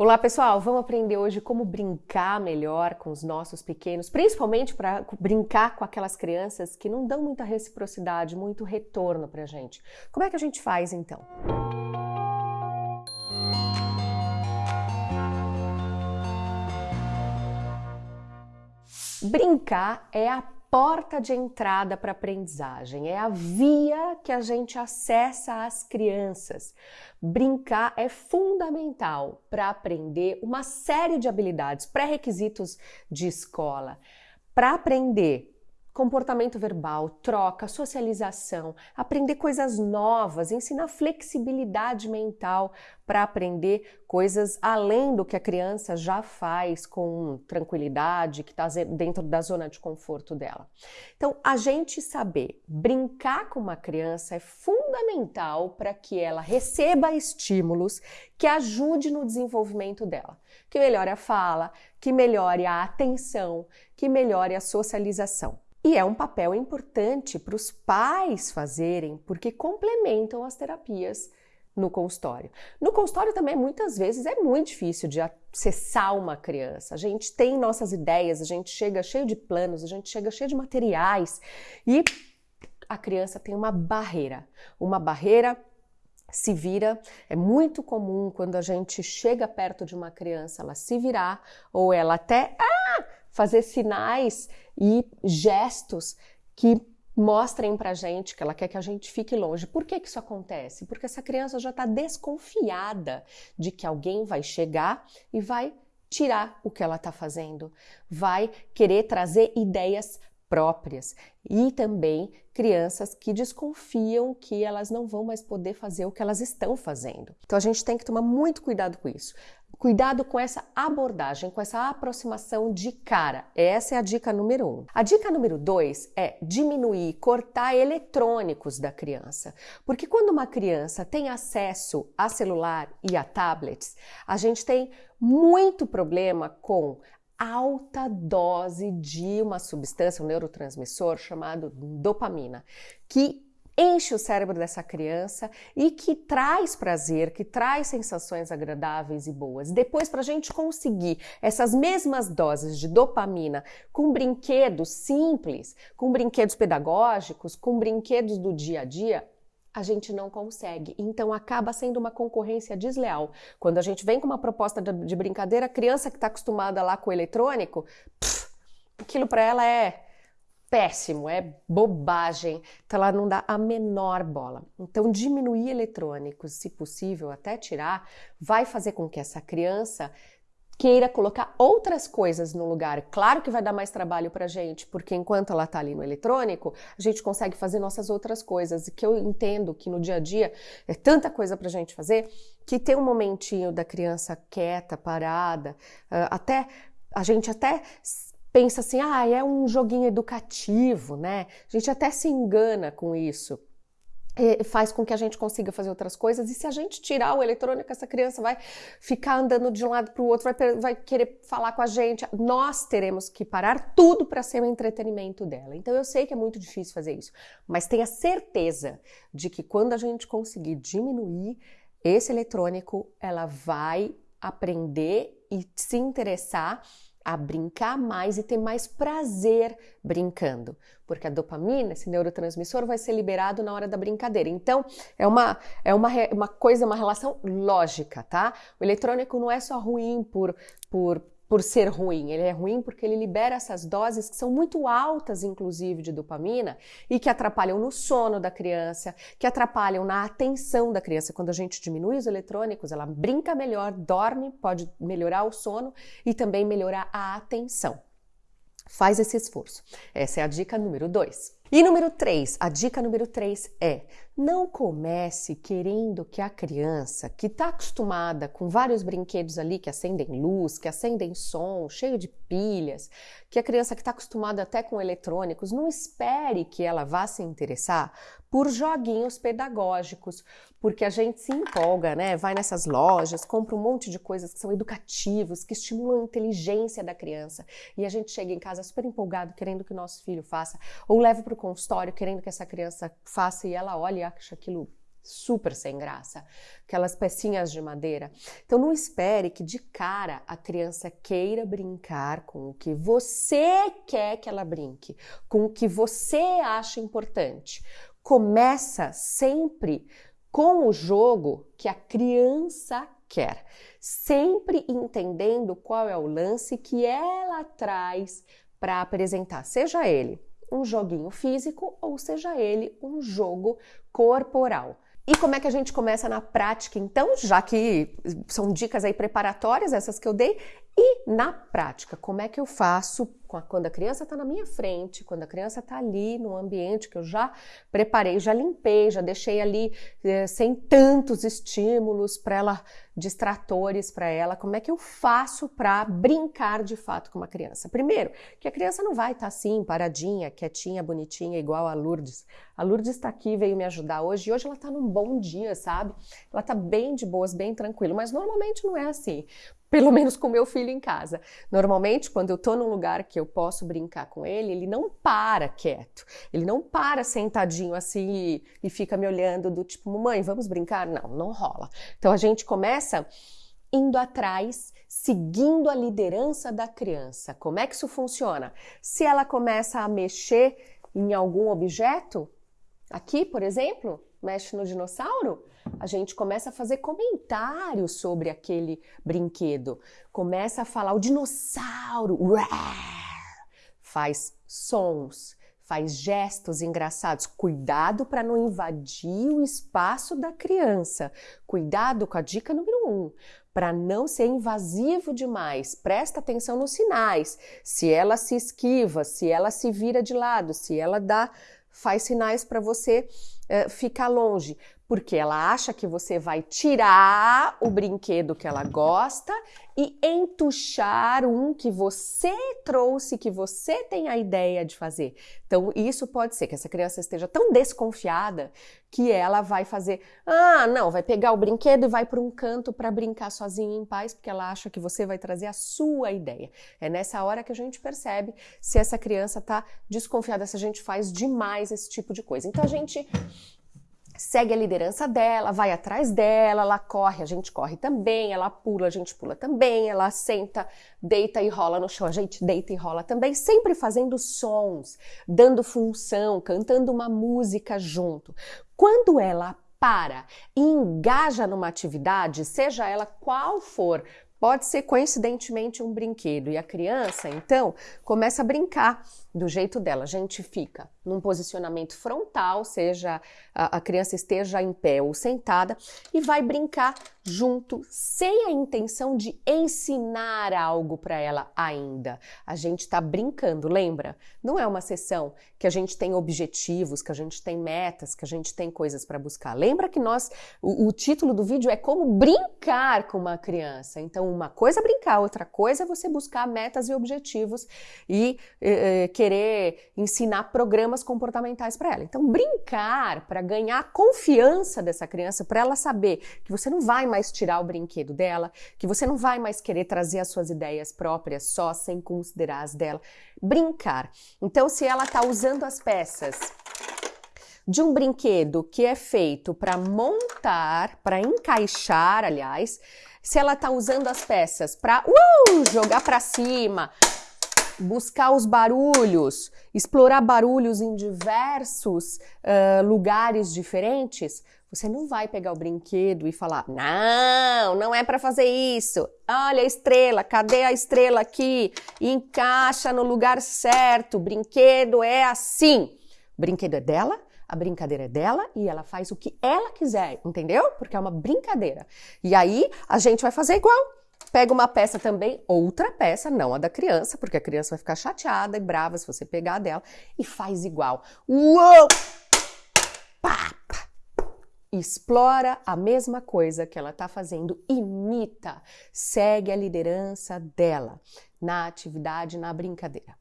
Olá pessoal, vamos aprender hoje como brincar melhor com os nossos pequenos, principalmente para brincar com aquelas crianças que não dão muita reciprocidade, muito retorno para a gente. Como é que a gente faz então? Brincar é a porta de entrada para a aprendizagem, é a via que a gente acessa as crianças. Brincar é fundamental para aprender uma série de habilidades, pré-requisitos de escola. Para aprender comportamento verbal, troca, socialização, aprender coisas novas, ensinar flexibilidade mental para aprender coisas além do que a criança já faz com tranquilidade, que está dentro da zona de conforto dela. Então, a gente saber brincar com uma criança é fundamental para que ela receba estímulos que ajude no desenvolvimento dela, que melhore a fala, que melhore a atenção, que melhore a socialização. E é um papel importante para os pais fazerem, porque complementam as terapias no consultório. No consultório também, muitas vezes, é muito difícil de acessar uma criança. A gente tem nossas ideias, a gente chega cheio de planos, a gente chega cheio de materiais e a criança tem uma barreira. Uma barreira se vira. É muito comum quando a gente chega perto de uma criança, ela se virar ou ela até. Ah! fazer sinais e gestos que mostrem pra gente que ela quer que a gente fique longe. Por que, que isso acontece? Porque essa criança já está desconfiada de que alguém vai chegar e vai tirar o que ela está fazendo, vai querer trazer ideias próprias e também crianças que desconfiam que elas não vão mais poder fazer o que elas estão fazendo. Então a gente tem que tomar muito cuidado com isso. Cuidado com essa abordagem, com essa aproximação de cara. Essa é a dica número um. A dica número dois é diminuir, cortar eletrônicos da criança. Porque quando uma criança tem acesso a celular e a tablets, a gente tem muito problema com alta dose de uma substância, um neurotransmissor chamado dopamina, que enche o cérebro dessa criança e que traz prazer, que traz sensações agradáveis e boas. Depois, para a gente conseguir essas mesmas doses de dopamina com brinquedos simples, com brinquedos pedagógicos, com brinquedos do dia a dia, a gente não consegue. Então acaba sendo uma concorrência desleal. Quando a gente vem com uma proposta de, de brincadeira, a criança que está acostumada lá com o eletrônico, pff, aquilo para ela é péssimo, é bobagem. Então ela não dá a menor bola. Então diminuir eletrônicos, se possível, até tirar, vai fazer com que essa criança queira colocar outras coisas no lugar. Claro que vai dar mais trabalho para gente, porque enquanto ela está ali no eletrônico, a gente consegue fazer nossas outras coisas. E que eu entendo que no dia a dia é tanta coisa para gente fazer que ter um momentinho da criança quieta, parada, ah, até a gente até pensa assim, ah, é um joguinho educativo, né? A gente até se engana com isso faz com que a gente consiga fazer outras coisas. E se a gente tirar o eletrônico, essa criança vai ficar andando de um lado para o outro, vai, vai, querer falar com a gente. Nós teremos que parar tudo para ser o entretenimento dela. Então eu sei que é muito difícil fazer isso, mas tenha certeza de que quando a gente conseguir diminuir esse eletrônico, ela vai aprender e se interessar a brincar mais e ter mais prazer brincando, porque a dopamina, esse neurotransmissor, vai ser liberado na hora da brincadeira. Então, é uma, é uma, uma coisa, uma relação lógica, tá? O eletrônico não é só ruim por, por por ser ruim, ele é ruim porque ele libera essas doses que são muito altas, inclusive, de dopamina e que atrapalham no sono da criança, que atrapalham na atenção da criança. Quando a gente diminui os eletrônicos, ela brinca melhor, dorme, pode melhorar o sono e também melhorar a atenção. Faz esse esforço. Essa é a dica número 2. E número 3, a dica número 3 é: não comece querendo que a criança, que está acostumada com vários brinquedos ali que acendem luz, que acendem som, cheio de pilhas, que a criança que está acostumada até com eletrônicos, não espere que ela vá se interessar por joguinhos pedagógicos, porque a gente se empolga, né? Vai nessas lojas, compra um monte de coisas que são educativos, que estimulam a inteligência da criança, e a gente chega em casa super empolgado, querendo que o nosso filho faça, ou leva para consultório querendo que essa criança faça e ela olha e acha aquilo super sem graça, aquelas pecinhas de madeira. Então não espere que de cara a criança queira brincar com o que você quer que ela brinque, com o que você acha importante. Começa sempre com o jogo que a criança quer, sempre entendendo qual é o lance que ela traz para apresentar, seja ele um joguinho físico ou seja ele um jogo corporal. E como é que a gente começa na prática, então, já que são dicas aí preparatórias, essas que eu dei, e na prática, como é que eu faço quando a criança está na minha frente, quando a criança está ali no ambiente que eu já preparei, já limpei, já deixei ali eh, sem tantos estímulos para ela, distratores para ela, como é que eu faço para brincar de fato com uma criança? Primeiro, que a criança não vai estar tá assim, paradinha, quietinha, bonitinha, igual a Lourdes. A Lourdes está aqui, veio me ajudar hoje, e hoje ela está num bom dia, sabe? Ela está bem de boas, bem tranquilo, mas normalmente não é assim pelo menos com meu filho em casa. Normalmente, quando eu estou num lugar que eu posso brincar com ele, ele não para quieto. Ele não para sentadinho assim e fica me olhando do tipo, mamãe, vamos brincar? Não, não rola. Então a gente começa indo atrás, seguindo a liderança da criança. Como é que isso funciona? Se ela começa a mexer em algum objeto, aqui, por exemplo, mexe no dinossauro, a gente começa a fazer comentários sobre aquele brinquedo, começa a falar o dinossauro, faz sons, faz gestos engraçados. Cuidado para não invadir o espaço da criança. Cuidado com a dica número um, para não ser invasivo demais. Presta atenção nos sinais. Se ela se esquiva, se ela se vira de lado, se ela dá faz sinais para você uh, ficar longe porque ela acha que você vai tirar o brinquedo que ela gosta e entuchar um que você trouxe, que você tem a ideia de fazer. Então, isso pode ser que essa criança esteja tão desconfiada que ela vai fazer, ah, não, vai pegar o brinquedo e vai para um canto para brincar sozinha em paz, porque ela acha que você vai trazer a sua ideia. É nessa hora que a gente percebe se essa criança está desconfiada, se a gente faz demais esse tipo de coisa. Então, a gente segue a liderança dela, vai atrás dela, ela corre, a gente corre também, ela pula, a gente pula também, ela senta, deita e rola no chão, a gente deita e rola também, sempre fazendo sons, dando função, cantando uma música junto. Quando ela para e engaja numa atividade, seja ela qual for, Pode ser coincidentemente um brinquedo e a criança, então, começa a brincar do jeito dela. A gente fica num posicionamento frontal, seja a, a criança esteja em pé ou sentada, e vai brincar junto, sem a intenção de ensinar algo para ela ainda. A gente está brincando, lembra? Não é uma sessão que a gente tem objetivos, que a gente tem metas, que a gente tem coisas para buscar. Lembra que nós, o, o título do vídeo é como brincar com uma criança. Então, uma coisa é brincar, outra coisa é você buscar metas e objetivos e eh, querer ensinar programas comportamentais para ela. Então, brincar para ganhar a confiança dessa criança, para ela saber que você não vai mais tirar o brinquedo dela, que você não vai mais querer trazer as suas ideias próprias só sem considerar as dela. Brincar. Então, se ela está usando as peças de um brinquedo que é feito para montar, para encaixar, aliás, se ela está usando as peças para uh, jogar para cima, buscar os barulhos, explorar barulhos em diversos uh, lugares diferentes, você não vai pegar o brinquedo e falar: não, não é para fazer isso. Olha a estrela, cadê a estrela aqui? Encaixa no lugar certo. O brinquedo é assim. O brinquedo é dela, a brincadeira é dela e ela faz o que ela quiser, entendeu? Porque é uma brincadeira. E aí a gente vai fazer igual. Pega uma peça também, outra peça, não a da criança, porque a criança vai ficar chateada e brava se você pegar a dela, e faz igual. Uou! Pá! Explora a mesma coisa que ela está fazendo, imita, segue a liderança dela na atividade, na brincadeira.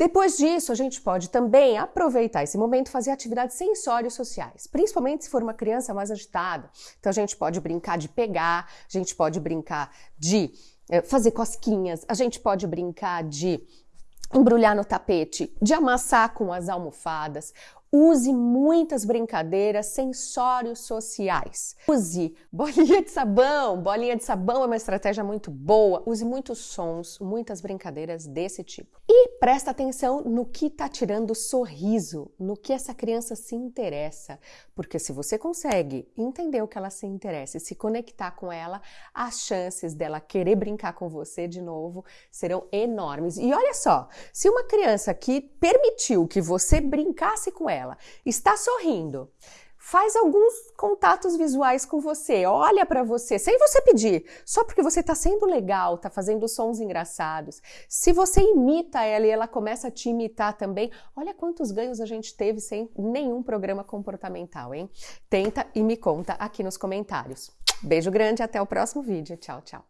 Depois disso, a gente pode também aproveitar esse momento e fazer atividades sensórios sociais, principalmente se for uma criança mais agitada. Então, a gente pode brincar de pegar, a gente pode brincar de é, fazer cosquinhas, a gente pode brincar de embrulhar no tapete, de amassar com as almofadas, Use muitas brincadeiras, sensórios sociais. Use bolinha de sabão. Bolinha de sabão é uma estratégia muito boa. Use muitos sons, muitas brincadeiras desse tipo. E presta atenção no que está tirando sorriso, no que essa criança se interessa. Porque se você consegue entender o que ela se interessa e se conectar com ela, as chances dela querer brincar com você de novo serão enormes. E olha só, se uma criança que permitiu que você brincasse com ela, Está sorrindo. Faz alguns contatos visuais com você, olha para você, sem você pedir, só porque você está sendo legal, está fazendo sons engraçados. Se você imita ela e ela começa a te imitar também, olha quantos ganhos a gente teve sem nenhum programa comportamental, hein? Tenta e me conta aqui nos comentários. Beijo grande, até o próximo vídeo. Tchau, tchau.